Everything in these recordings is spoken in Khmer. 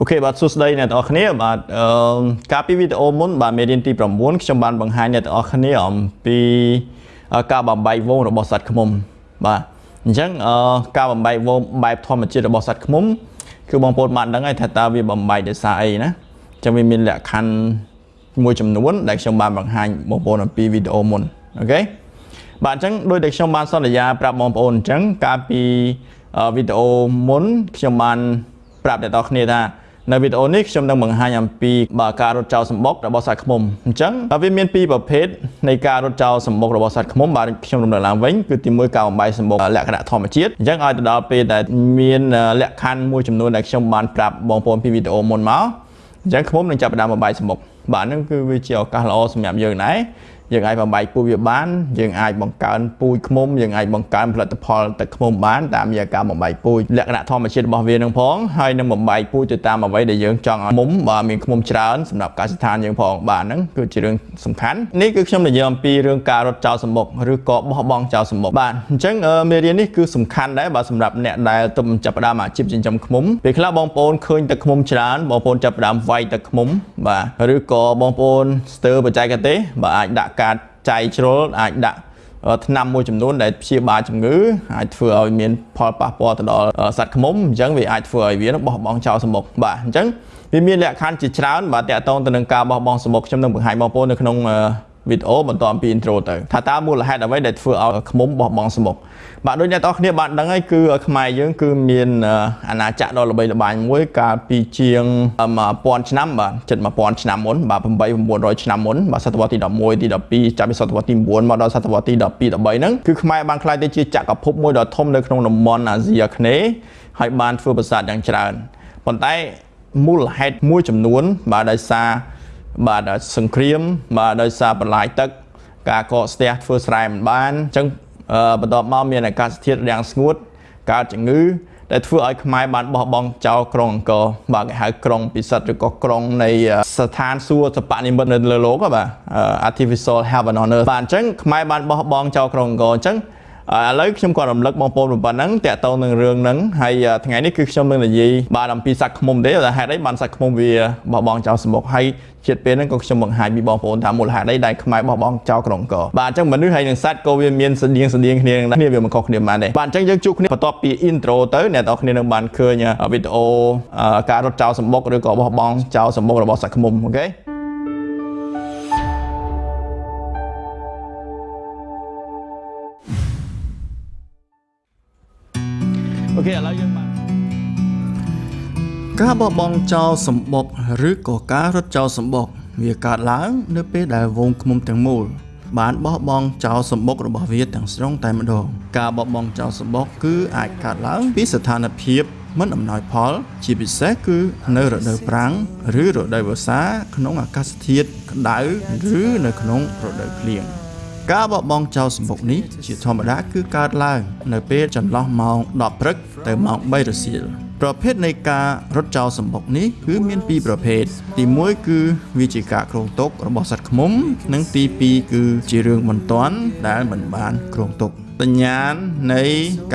okay បាទសួស្តីអ្នកទាំងអស់គ្នាបាទអឺកាលពីវីដេអូមុនបាទមេរៀនទី9ខ្ញុំបានបង្ហាញអ្នកទាំងអស់គ្នាអំពីការបំបែកវងរបស់សត្វឃ្មុំបាទអញ្ចឹងអឺការបំបែកវងបែបធម្មជាតិរបស់សត្វឃ្មុំគឺបងប្អូនបានដឹងហើយថាតើវាបំបែកដោយសារអីណាអញ្ចឹងវាមានលក្ខខណ្ឌមួយចំនួនដែលខ្ញុំបានបង្ហាញបងប្អូនអំពីវីដេអូមុន okay បាទអញ្ចឹងដោយតែខ្ញុំបានសន្យាប្រាប់បងប្អូនអញ្ចឹងកាលពីវីដេអូមុនខ្ញុំបានប្រាប់អ្នកនរគ្នាថា នៅវីដេអូនេះខ្ញុំនឹងបង្ហាញអំពីបើការរត់ចោលសម្បុករបស់សត្វឃ្មុំអញ្ចឹងវាមានពីរប្រភេទនៃការរត់ចោលសម្បុករបស់សត្វឃ្មុំបាទខ្ញុំរំលឹកឡើងវិញគឺទី1ការបំបាយសម្បុកលក្ខណៈធម្មជាតិអញ្ចឹងឲ្យទៅដល់ពេលដែលមានលក្ខខណ្ឌមួយចំនួនដែលខ្ញុំបានប្រាប់បងប្អូនពីវីដេអូមុនមកអញ្ចឹងឃ្មុំនឹងចាប់ផ្ដើមបំបាយសម្បុកបាទហ្នឹងគឺវាជាឱកាសល្អសម្រាប់យើងដែរ យើងអាចបំបែកពូជវាបាន យើងអាចបង្កើនពូជឃ្មុំយើងអាចបង្កើនផលិតផលទឹកឃ្មុំបានតាមរយៈការបំបែកពូជលក្ខណៈធម្មជាតិរបស់វានឹងផងហើយនឹងបំបែកពូជទៅតាមអ្វីដែលយើងចង់ឲ្យឃ្មុំបើមានឃ្មុំច្រើនសម្រាប់កសិដ្ឋានយើងផងបាទហ្នឹងគឺជារឿងសំខាន់នេះគឺខ្ញុំនិយាយអំពីរឿងការរត់ចោលសម្បុកឬក៏បោះបង់ចោលសម្បុកបាទអញ្ចឹងមេរៀននេះគឺសំខាន់ដែរបាទសម្រាប់អ្នកដែលទើបចាប់ផ្ដើមអាជីពចិញ្ចឹមឃ្មុំពេលខ្លះបងប្អូនឃើញទឹកឃ្មុំច្រើនបងប្អូនចាប់ផ្ដើមវាយទឹកឃ្មុំបាទឬក៏បងប្អូនស្ទើរបច្ចេកទេសបាទអាចដាក់ការចៃជ្រុលអាចដាក់ថ្នាំមួយចំនួនដែលព្យាបាលជំងឺអាចធ្វើឲ្យមានផលប៉ះពាល់ទៅដល់សត្វឃ្មុំអញ្ចឹងវាអាចធ្វើឲ្យវាបោះបង់ចោលសម្បុកបាទអញ្ចឹងវាមានលក្ខខណ្ឌជាច្រើនបាទតកតងទៅនឹងការបោះបង់សម្បុកខ្ញុំនឹងបង្ហាញបងប្អូននៅក្នុង វីដេអូបន្តអំពី intro ទៅថាតើមូលហេតុអ្វីដែលធ្វើឲ្យឃ្មុំបោះបង់សម្បុកបាទដូចអ្នកទាំងគ្នាបានដឹងហើយគឺខ្មែរយើងគឺមានអាណាចក្រដ៏ល្បីល្បាញមួយកាលពីជាង1000ឆ្នាំបាទជិត1000ឆ្នាំមុនបាទ8 900ឆ្នាំមុនបាទសតវត្សទី11ទី12ចាប់ពីសតវត្សទី9មកដល់សតវត្សទី12 13ហ្នឹងគឺខ្មែរបានក្លាយទៅជាចក្រភពមួយដ៏ធំនៅក្នុងតំបន់អាស៊ីអាគ្នេយ៍ហើយបានធ្វើប្រាសាទយ៉ាងច្រើនប៉ុន្តែមូលហេតុមួយចំនួនបាទដោយសារ បាទសង្គ្រាមបាទដោយសារបន្លាយទឹកការកកស្ទះធ្វើស្រែមិនបានអញ្ចឹងបន្ទាប់មកមានអាកាសធាតុរាំងស្ងួតកើតជំងឺដែលធ្វើឲ្យខ្មែរបានបោះបង់ចោលក្រុងអង្គរបាទគេហៅក្រុងពិសិដ្ឋឬក៏ក្រុងនៃស្ថានសួគ៌សពនិមិត្តនៅលើโลกបាទ artificial heaven on earth បាទអញ្ចឹងខ្មែរបានបោះបង់ចោលក្រុងអង្គរអញ្ចឹង ឥឡូវខ្ញុំក៏រំលឹកបងប្អូនប៉ុណ្ណឹងតាក់ទងនឹងរឿងហ្នឹងហើយថ្ងៃនេះគឺខ្ញុំនឹងនិយាយបាទអំពីសាច់ឃ្មុំទេតែហេតុអីបានសាច់ឃ្មុំវាបោះបង់ចោលសម្បុកហើយជាតិពេលហ្នឹងក៏ខ្ញុំបង្ហាញពីបងប្អូនថាមូលហេតុអីដែលខ្មែរបោះបង់ចោលក្រុងកបាទអញ្ចឹងមនុស្សហើយនឹងសត្វក៏វាមានស្តៀងស្តៀងគ្នាគ្នាវាមិនខុសគ្នាបានដែរបាទអញ្ចឹងយើងជួបគ្នាបន្ទាប់ពី intro ទៅអ្នកនរគ្នានឹងបានឃើញវីដេអូការរត់ចោលសម្បុកឬក៏បោះបង់ចោលសម្បុករបស់សាច់ឃ្មុំអូខេ អូខេឥឡូវយើងបានការបបង់ចោលសម្បុកឬក៏ការរត់ចោលសម្បុកវាកើតឡើងនៅពេលដែលវងឃ្មុំទាំងមូលបានបោះបង់ចោលសម្បុករបស់វាទាំងស្រុងតែម្ដងការបោះបង់ចោលសម្បុកគឺអាចកើតឡើងពីស្ថានភាពមិនអំណោយផល ជាពិសេសគឺនៅរដូវប្រាំងឬរដូវវស្សាក្នុងអាកាសធាតុក្តៅឬនៅក្នុងរដូវភ្លៀង ការបបង់ចោលសម្បុកនេះជាធម្មតាគឺកើតឡើង នៅពេលចន្លោះម៉ោង10ព្រឹកទៅម៉ោង3រសៀលប្រភេទនៃការរត់ចោលសម្បុកនេះគឺមានពីរប្រភេទទី1គឺវាជាការគ្រោងទុករបស់សត្វឃ្មុំ និងទី2គឺជារឿងបន្ទាន់ដែលមិនបានគ្រោងទុកសញ្ញាណនៃ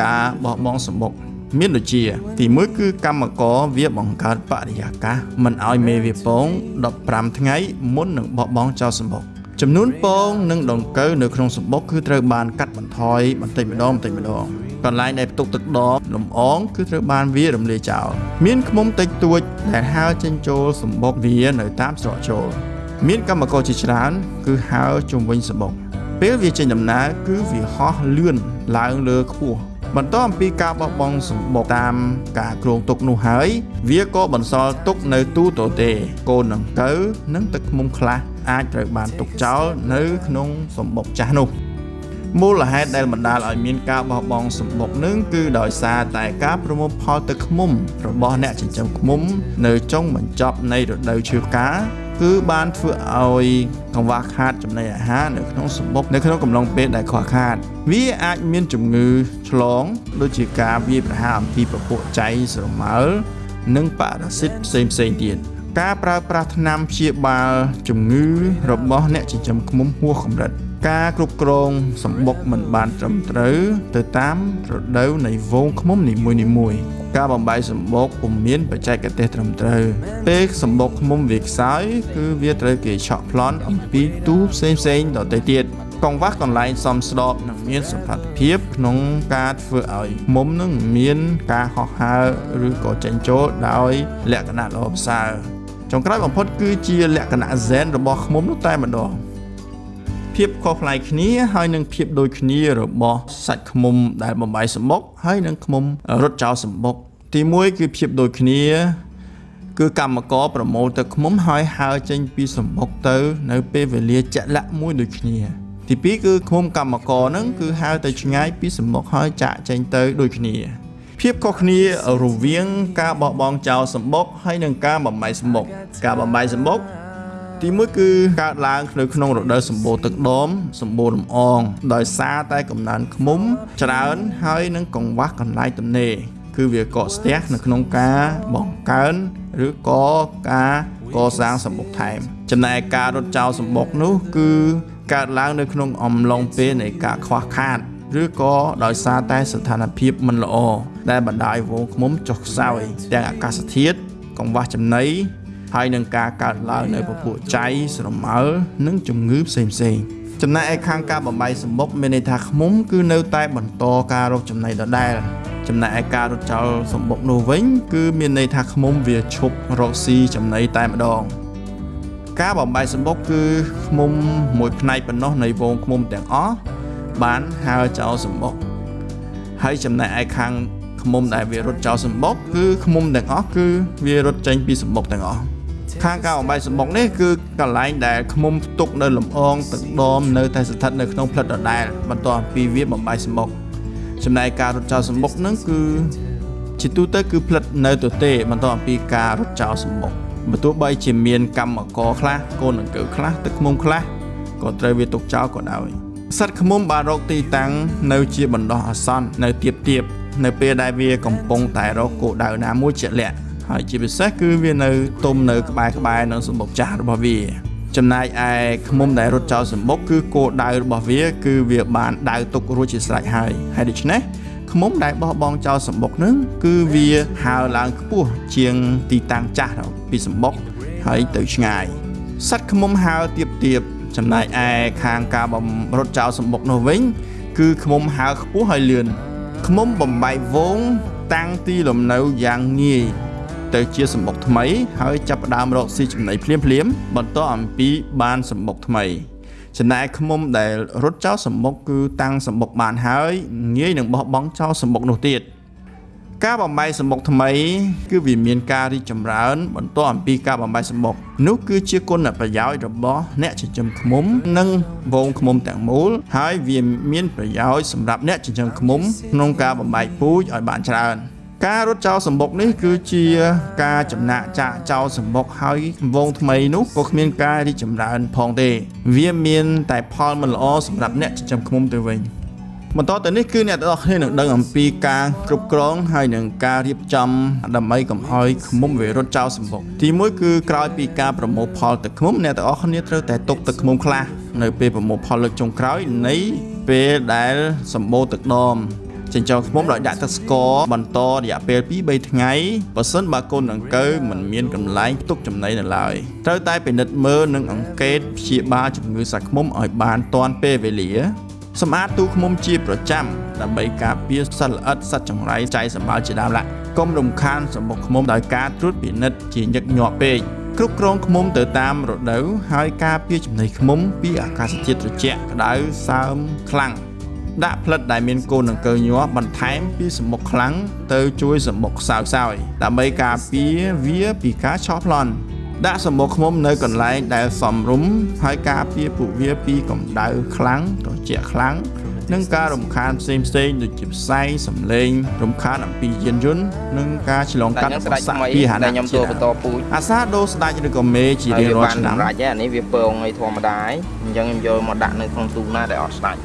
ការបោះបង់សម្បុកមានដូចជា ទី1គឺកម្មករវាបង្កើតបរិយាកាសមិនឲ្យមេវាពង15ថ្ងៃមុននឹងបោះបង់ចោលសម្បុក ចំនួនពង និងដង្កូវនៅក្នុងសម្បុកគឺត្រូវបានកាត់បន្ថយបន្តិចម្ដងបន្តិចម្ដងកន្លែងដែលផ្ទុកទឹកដមលំអងគឺត្រូវបានវារំលាយចោលមានឃ្មុំតិចតួចដែលហើរចេញចូលសម្បុកវានៅតាមស្រកចូលមានកម្មករជាច្រើន គឺហើរជុំវិញសម្បុកពេលវាចេញដំណើរគឺវាហោះលឿនឡើងលើខ្ពស់បន្តអំពីការបោះបង់សម្បុកតាមការគ្រោងទុកនោះហើយ វាក៏បន្សល់ទុកនៅទូទៅទេកូនដង្កូវនិងទឹកឃ្មុំខ្លះ អាចត្រូវបានទុកចោលនៅ ក្នុងសម្បុកចាស់នោះមូលហេតុដែលបណ្ដាលឲ្យមានការបោះបង់សម្បុកនឹងគឺដោយសារតែការប្រមូលផលទឹកឃ្មុំ របស់អ្នកចិញ្ចឹមឃ្មុំ នៅចុងបញ្ចប់នៃរដូវឈើកាគឺបានធ្វើឲ្យកង្វះខាតចំណីអាហារនៅក្នុងសម្បុកនៅក្នុងកំឡុងពេលដែលខ្វះខាត វាអាចមានជំងឺឆ្លង ដូចជាការវាយប្រហារអំពីពពួកចៃស្រមើលនិងប៉ារ៉ាស៊ីតផ្សេងផ្សេងទៀត ការប្រើប្រាស់ថ្នាំព្យាបាលជំងឺរបស់អ្នកចិញ្ចឹមឃ្មុំហួសកម្រិត ការគ្រប់គ្រងសម្បុកមិនបានត្រឹមត្រូវទៅតាមរដូវនៃវងឃ្មុំនីមួយៗការបំបែកសម្បុកពុំមានបច្ចេកទេសត្រឹមត្រូវពេលសម្បុកឃ្មុំវាខ្សោយគឺវាត្រូវគេឆក់ប្លន់អំពីទូផ្សេងផ្សេងៗដទៃទៀតកង្វះកន្លែងសមស្របនិងមានសុខភាពក្នុងការធ្វើឲ្យមុំនឹងមានការហោះហើរឬក៏ចេញចូលដោយលក្ខណៈល្អប្រសើរ ចុងក្រោយបំផុតគឺជាលក្ខណៈ zen របស់ឃ្មុំនោះតែម្ដងភាពខុសប្លែកគ្នាហើយនឹងភាពដូចគ្នារបស់សាច់ឃ្មុំដែលបំបីសម្បុកហើយនឹងឃ្មុំរត់ចោលសម្បុក ទី1គឺភាពដូចគ្នា គឺកម្មករប្រមូលទឹកឃ្មុំហើយហើរចេញពីសម្បុកទៅ នៅពេលវេលាជាក់លាក់មួយដូចគ្នា ទី2គឺឃុំកម្មករហ្នឹងគឺហៅទៅឆ្ងាយពីសំមុខហើយចាក់ចេញទៅដូចគ្នា ភាពខុសគ្នារវាង ការបោះបង់ចោលសម្បុកហើយនិងការបំបីសម្បុកការបំបីសម្បុកទីមួយគឺកើតឡើងនៅក្នុងរដូវសម្បូរទឹកដមសម្បូរលំអង ដោយសារតែកំណើនឃុំ ច្រើនហើយនឹងកង្វះកន្លែងទំនេរគឺវាកកស្ទះនៅក្នុងការបង្កើនឬក៏ការកសាងសម្បុកថែម ចំណែកការរត់ចោលសម្បុកនោះ គឺកើតឡើងនៅក្នុងអំឡុងពេលនៃការខ្វះខាត ឬក៏ដោយសារតែស្ថានភាពមិនល្អដែលបណ្ដាលឲ្យវងឃ្មុំចុះខ្សោយទាំងអាកាសធាតុកង្វះចំណីហើយនឹងការកើតឡើងនៅពពួកចៃស្រមោលនិងជំងឺផ្សេងផ្សេងចំណែកឯខាងការបំបីសម្បុកមានន័យថាឃ្មុំគឺនៅតែបន្តការរកចំណីដដែលចំណែកឯការរត់ចោលសម្បុកនោះវិញ គឺមានន័យថាឃ្មុំវាឈប់រកស៊ីចំណីតែម្ដងការបំបែកសម្បុកគឺឃុំមួយផ្នែកប៉ុណ្ណោះនៃវងឃុំទាំងអស់ បានហើរចោលសម្បុកហើយចំណែកឯខាងឃុំដែលវារត់ចោលសម្បុកគឺឃុំទាំងអស់គឺវារត់ចេញពីសម្បុកទាំងអស់ខាងការបំបែកសម្បុកនេះគឺកន្លែងដែលឃុំផ្ទុកនៅលំអងទឹកដមនៅតែស្ថិតនៅក្នុងផ្លិតដដែលបន្ទាប់ពីវាបំបែកសម្បុកចំណែកការរត់ចោលសម្បុកហ្នឹងគឺជាទូទៅគឺផ្លិតនៅទទេបន្ទាប់ពីការរត់ចោលសម្បុកបើទោះបីជាមានកម្មករខ្លះកូនដង្កូវខ្លះទឹកឃុំខ្លះក៏ត្រូវវាទុកចោលក៏ដោយ សត្វឃុំបានរកទីតាំងនៅជាបណ្ដោះអាសន្ននៅទៀបទៀបនៅពេលដែលវាកំពុងតែរកគោលដៅណាមួយជាក់លាក់ហើយជាពិសេសគឺវានៅទុំនៅក្បែរក្បែរនឹងសម្បុកចាស់របស់វាចំណែកឯឃុំដែលរត់ចោលសម្បុកគឺគោលដៅរបស់វាគឺវាបានដៅទុករួចជាស្រេចហើយហើយដូច្នេះឃុំដែលបោះបង់ចោលសម្បុកនឹងគឺវាហើរឡើងខ្ពស់ជាងទីតាំងចាស់ពីសម្បុកហើយទៅឆ្ងាយសត្វឃុំហើរទៀបទៀប ចំណែកឯខាងការបំរត់ចោលសម្បុកនោះវិញ គឺឃុំហើរខ្ពស់ហើយលឿនឃុំបំបែកវង តាំងទីលំនៅយ៉ាងងាយទៅជាសម្បុកថ្មី ហើយចាប់ផ្ដើមរកស៊ីចំណីភ្លាមភ្លាមបន្តអំពីបានសម្បុកថ្មីចំណែកឃុំដែលរត់ចោលសម្បុកគឺតាំងសម្បុកបានហើយងាយនឹងបោះបង់ចោលសម្បុកនោះទៀត ការបំបែកសម្បុកថ្មី គឺវាមានការរីកចម្រើន បន្តអំពីការបំបែកសម្បុកនោះគឺជាគុណប្រយោជន៍របស់អ្នកចិញ្ចឹមឃ្មុំ និងវងឃ្មុំទាំងមូល ហើយវាមានប្រយោជន៍សម្រាប់អ្នកចិញ្ចឹមឃ្មុំក្នុងការបំបែកពូជឲ្យបានច្រើន។ការរត់ចោលសម្បុកនេះគឺជាការចំណាក់ចាក់ចោលសម្បុកហើយវងថ្មីនោះក៏គ្មានការរីកចម្រើនផងទេ វាមានតែផលមិនល្អសម្រាប់អ្នកចិញ្ចឹមឃ្មុំទៅវិញ បន្តទៅនេះគឺអ្នកទាំងអស់គ្នានឹងដឹងអំពីការគ្រប់គ្រងហើយនឹងការរៀបចំដើម្បីកុំឲ្យឃ្មុំវារត់ចោលសម្បុកទីមួយគឺក្រោយពីការប្រមូលផលទឹកឃ្មុំអ្នកទាំងអស់គ្នាត្រូវតែទុកទឹកឃ្មុំខ្លះនៅពេលប្រមូលផលលើកចុងក្រោយនៃពេលដែលសម្បូរទឹកដមចិញ្ចោឃ្មុំដោយដាក់ទឹកស្ករបន្តរយៈពេល2-3ថ្ងៃបើសិនបើកូនដង្កូវមិនមានកន្លែងផ្ទុកចំណីនៅឡើយត្រូវតែពិនិត្យមើលនិងអង្កេតព្យាបាលជំងឺសាច់ឃ្មុំឲ្យបានទាន់ពេលវេលា សម្អាតទូឃ្មុំជាប្រចាំដើម្បីការពារសត្វល្អិតសត្វចង្រៃចៃសម្បាល់ជាដើមឡាកុំរំខានសម្បុកឃ្មុំដោយការត្រួតពិនិត្យជាញឹកញាប់ពេកគ្រប់គ្រងឃ្មុំទៅតាមរដូវហើយការពារចំណីឃ្មុំពីអាកាសធាតុត្រជាក់ក្តៅសើមខ្លាំងដាក់ផ្លិតដែលមានកូនដង្កូវញាស់បន្ថែមពីសំបុកខ្លាំងទៅជួយសំបុកខ្សោយខ្សោយដើម្បីការពារវាពីការឆោះប្លន់ ដាក់សំបុកឃ្មុំនៅកន្លែងដែលសមរម្យហើយការពារពួកវាពីកម្ដៅខ្លាំងត្រជាក់ខ្លាំងនិងការរំខានផ្សេងផ្សេងដូចជាផ្សែងសំឡេងរំខានអំពីយានយន្តនិងការឆ្លងកាត់របស់សាពីហានៈខ្ញុំទួបន្តពូជអាសាដូស្ដាច់ឬក៏មេជារៀងរាល់ឆ្នាំរាច់អានេះវាពងឲ្យធម្មតាហើយអញ្ចឹងខ្ញុំយកមកដាក់នៅក្នុងទូណាដែលអត់ស្ដាច់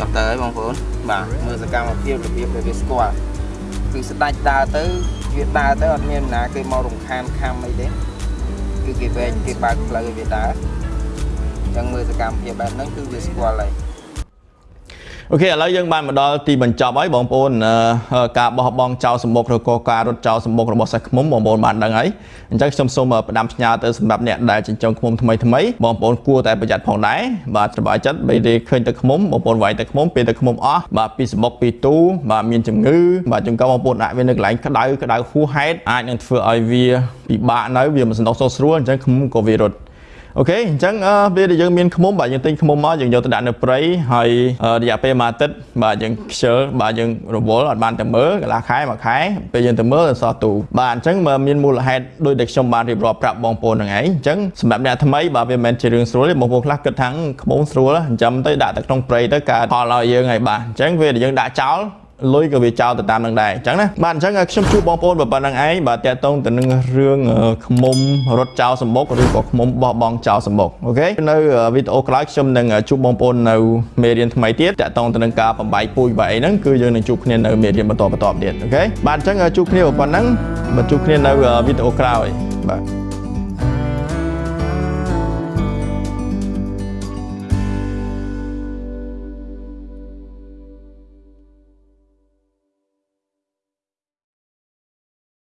ចុះទៅហើយបងប្អូនបាទមើលសកម្មភាពរបៀបដែលវាស្គាល់គឺស្ដាច់ដើរទៅវាដើរទៅអត់មានណាគេមករំខានខំអីទេគឺគេវែងគេបើកផ្លូវឲ្យវាដើរអញ្ចឹងមើលសកម្មភាពបែបហ្នឹងគឺវាស្គាល់ហើយ អូខេឥឡូវយើងបានមកដល់ទីបញ្ចប់ហើយបងប្អូនអឺការបោះបង់ចោលសម្បុកឬក៏ការរត់ចោលសម្បុករបស់សិស្សខ្មុំបងប្អូនបានដឹងហើយអញ្ចឹងខ្ញុំសូមផ្ដាំផ្ញើទៅសម្រាប់អ្នកដែលចិញ្ចឹមខ្មុំថ្មីថ្មីបងប្អូនគួរតែប្រយ័ត្នផងដែរបាទសប្បាយចិត្តបីទេឃើញទឹកខ្មុំបងប្អូនវាយទឹកខ្មុំពេលទឹកខ្មុំអស់បាទពីសម្បុកពីទូបាទមានជំងឺបាទជួនកាលបងប្អូនដាក់វានៅកន្លែងក្តៅក្តៅហួសហេតុអាចនឹងធ្វើឲ្យវាពិបាកនៅវាមិនសណ្ដុកសុខស្រួលអញ្ចឹងខ្មុំក៏វារត់ អូខេអញ្ចឹងអឺពេលដែលយើងមានឃ្មុំបាទយើងទិញឃ្មុំមកយើងយកទៅដាក់នៅព្រៃហើយអឺរយៈពេលមួយអាទិត្យបាទយើងខ្ជិលបាទយើងរវល់អត់បានទៅមើលកន្លះខែមួយខែពេលយើងទៅមើលសោះទូបាទអញ្ចឹងបើមានមូលហេតុដោយដែលខ្ញុំបានរៀបរាប់ប្រាប់បងប្អូនហ្នឹងឯងអញ្ចឹងសម្រាប់អ្នកថ្មីបាទវាមិនមែនជារឿងស្រួលទេបងប្អូនខ្លះគិតថាឃ្មុំស្រួលអញ្ចឹងទៅដាក់ទៅក្នុងព្រៃទៅកើតផលឲ្យយើងហើយបាទអញ្ចឹងពេលដែលយើងដាក់ចោល លុយក៏វាចោលទៅតាមនឹងដែរអញ្ចឹងណាបាទអញ្ចឹងខ្ញុំជួបបងប្អូនប៉ុណ្្នឹងឯងបាទតាក់ទងទៅនឹងរឿងខ្មុំរត់ចោលសម្បុកឬក៏ខ្មុំបោះបង់ចោលសម្បុកអូខេនៅវីដេអូក្រោយខ្ញុំនឹងជួបបងប្អូននៅមេរៀនថ្មីទៀតតាក់ទងទៅនឹងការបំបីពូជបាទអីហ្នឹងគឺយើងនឹងជួបគ្នានៅមេរៀនបន្តបន្តទៀតអូខេបាទអញ្ចឹងជួបគ្នាប៉ុណ្្នឹងបាទជួបគ្នានៅវីដេអូក្រោយបាទ